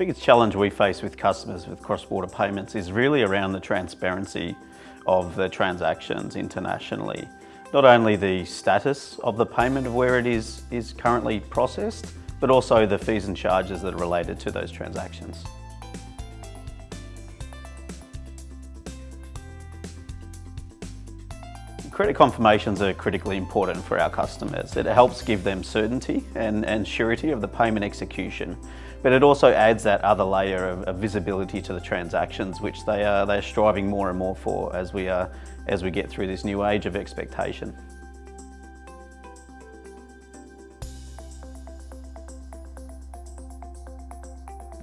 biggest challenge we face with customers with cross-border payments is really around the transparency of the transactions internationally. Not only the status of the payment of where it is, is currently processed, but also the fees and charges that are related to those transactions. Credit confirmations are critically important for our customers. It helps give them certainty and, and surety of the payment execution, but it also adds that other layer of, of visibility to the transactions, which they are they're striving more and more for as we, are, as we get through this new age of expectation.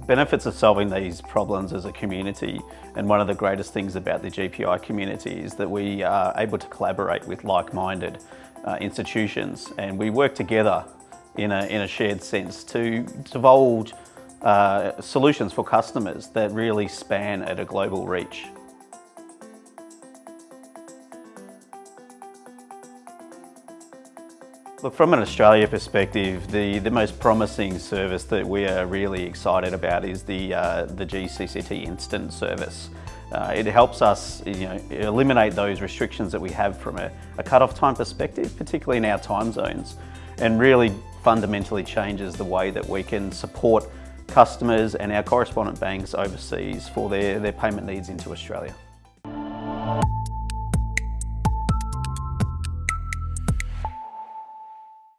Benefits of solving these problems as a community and one of the greatest things about the GPI community is that we are able to collaborate with like-minded uh, institutions and we work together in a, in a shared sense to divulge uh, solutions for customers that really span at a global reach. Look, from an Australia perspective, the, the most promising service that we are really excited about is the, uh, the GCCT Instant service. Uh, it helps us you know, eliminate those restrictions that we have from a, a cut-off time perspective, particularly in our time zones, and really fundamentally changes the way that we can support customers and our correspondent banks overseas for their, their payment needs into Australia.